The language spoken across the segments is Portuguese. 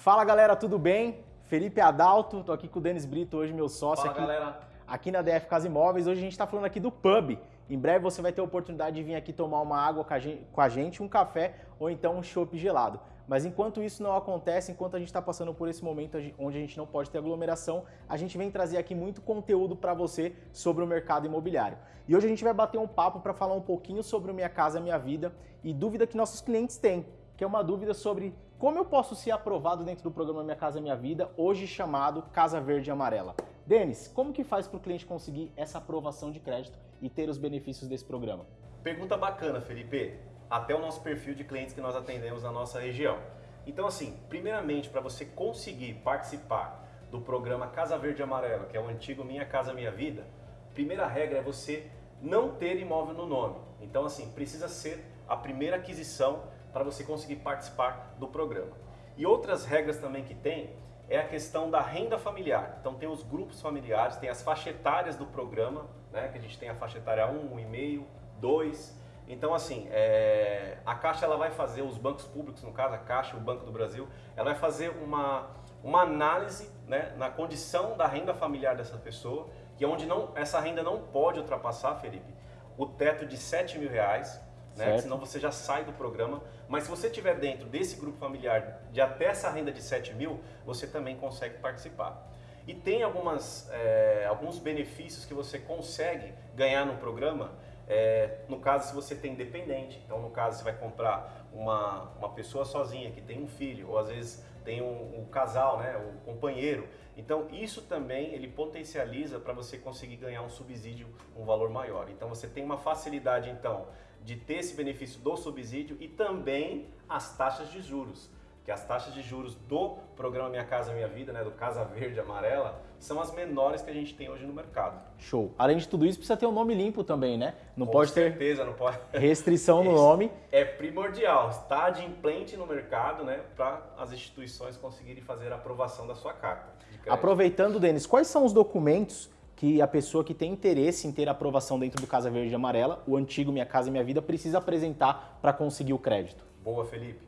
Fala galera, tudo bem? Felipe Adalto, tô aqui com o Denis Brito, hoje meu sócio Fala aqui, galera. aqui na DF Casa Imóveis. Hoje a gente está falando aqui do pub. Em breve você vai ter a oportunidade de vir aqui tomar uma água com a gente, um café ou então um chopp gelado. Mas enquanto isso não acontece, enquanto a gente está passando por esse momento onde a gente não pode ter aglomeração, a gente vem trazer aqui muito conteúdo para você sobre o mercado imobiliário. E hoje a gente vai bater um papo para falar um pouquinho sobre o Minha Casa Minha Vida e dúvida que nossos clientes têm, que é uma dúvida sobre como eu posso ser aprovado dentro do programa Minha Casa Minha Vida, hoje chamado Casa Verde e Amarela. Denis, como que faz para o cliente conseguir essa aprovação de crédito e ter os benefícios desse programa? Pergunta bacana, Felipe. Até o nosso perfil de clientes que nós atendemos na nossa região. Então, assim, primeiramente, para você conseguir participar do programa Casa Verde e Amarela, que é o antigo Minha Casa Minha Vida, primeira regra é você não ter imóvel no nome. Então, assim, precisa ser a primeira aquisição para você conseguir participar do programa. E outras regras também que tem é a questão da renda familiar. Então tem os grupos familiares, tem as faixas etárias do programa, né, que a gente tem a faixa etária 1, 1,5, 2. Então assim, é, a Caixa ela vai fazer, os bancos públicos, no caso a Caixa, o Banco do Brasil, ela vai fazer uma, uma análise né, na condição da renda familiar dessa pessoa, que é onde não, essa renda não pode ultrapassar, Felipe, o teto de 7 mil reais, né? senão você já sai do programa. Mas se você estiver dentro desse grupo familiar de até essa renda de 7 mil, você também consegue participar. E tem algumas, é, alguns benefícios que você consegue ganhar no programa, é, no caso se você tem dependente, então no caso você vai comprar uma, uma pessoa sozinha que tem um filho, ou às vezes tem um, um casal, né, um companheiro. Então isso também ele potencializa para você conseguir ganhar um subsídio, um valor maior. Então você tem uma facilidade então de ter esse benefício do subsídio e também as taxas de juros. Que as taxas de juros do programa Minha Casa Minha Vida, né, do Casa Verde Amarela, são as menores que a gente tem hoje no mercado. Show. Além de tudo isso, precisa ter um nome limpo também, né? Não Com pode certeza, ter não pode. restrição no nome. É primordial, está de implante no mercado, né, para as instituições conseguirem fazer a aprovação da sua carta. Aproveitando, Denis, quais são os documentos que a pessoa que tem interesse em ter aprovação dentro do Casa Verde e Amarela, o antigo Minha Casa Minha Vida, precisa apresentar para conseguir o crédito? Boa, Felipe.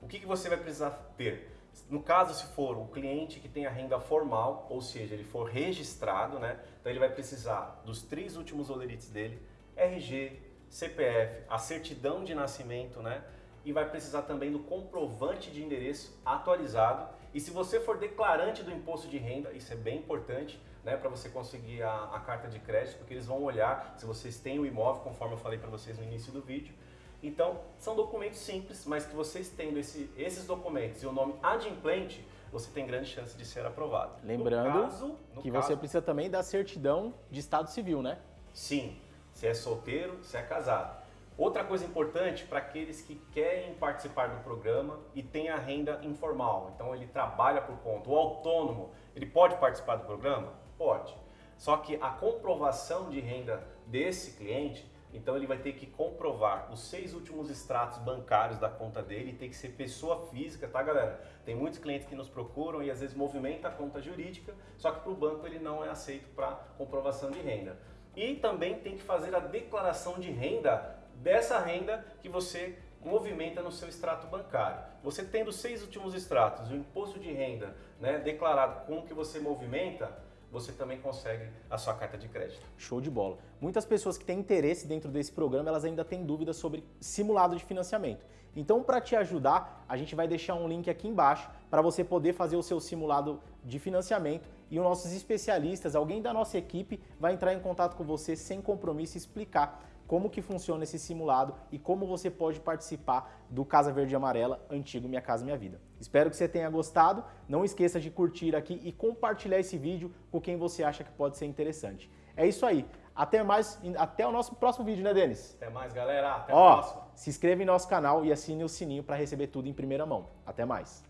O que, que você vai precisar ter? No caso, se for o cliente que tem a renda formal, ou seja, ele for registrado, né? Então ele vai precisar dos três últimos olerites dele, RG, CPF, a certidão de nascimento, né? E vai precisar também do comprovante de endereço atualizado. E se você for declarante do imposto de renda, isso é bem importante, né, para você conseguir a, a, carta de crédito, porque eles vão olhar se vocês têm o imóvel, conforme eu falei para vocês no início do vídeo. Então, são documentos simples, mas que vocês tendo esse, esses documentos e o nome adimplente, você tem grande chance de ser aprovado. Lembrando no caso, no que caso, você precisa também da certidão de estado civil, né? Sim, se é solteiro, se é casado. Outra coisa importante para aqueles que querem participar do programa e tem a renda informal, então ele trabalha por conta, o autônomo, ele pode participar do programa? Pode. Só que a comprovação de renda desse cliente, então ele vai ter que comprovar os seis últimos extratos bancários da conta dele tem que ser pessoa física, tá galera? Tem muitos clientes que nos procuram e às vezes movimenta a conta jurídica, só que para o banco ele não é aceito para comprovação de renda. E também tem que fazer a declaração de renda dessa renda que você movimenta no seu extrato bancário. Você tendo seis últimos extratos, o imposto de renda né, declarado com o que você movimenta, você também consegue a sua carta de crédito. Show de bola. Muitas pessoas que têm interesse dentro desse programa, elas ainda têm dúvidas sobre simulado de financiamento. Então, para te ajudar, a gente vai deixar um link aqui embaixo para você poder fazer o seu simulado de financiamento e os nossos especialistas, alguém da nossa equipe, vai entrar em contato com você sem compromisso e explicar como que funciona esse simulado e como você pode participar do Casa Verde e Amarela, antigo Minha Casa Minha Vida. Espero que você tenha gostado, não esqueça de curtir aqui e compartilhar esse vídeo com quem você acha que pode ser interessante. É isso aí, até mais, até o nosso próximo vídeo, né Denis? Até mais galera, até Ó, próximo. Se inscreva em nosso canal e assine o sininho para receber tudo em primeira mão. Até mais.